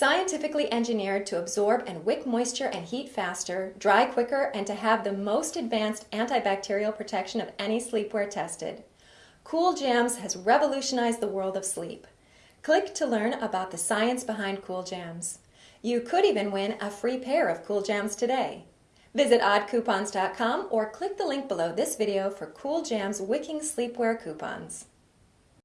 Scientifically engineered to absorb and wick moisture and heat faster, dry quicker, and to have the most advanced antibacterial protection of any sleepwear tested. Cool Jams has revolutionized the world of sleep. Click to learn about the science behind Cool Jams. You could even win a free pair of Cool Jams today. Visit oddcoupons.com or click the link below this video for Cool Jams Wicking Sleepwear coupons.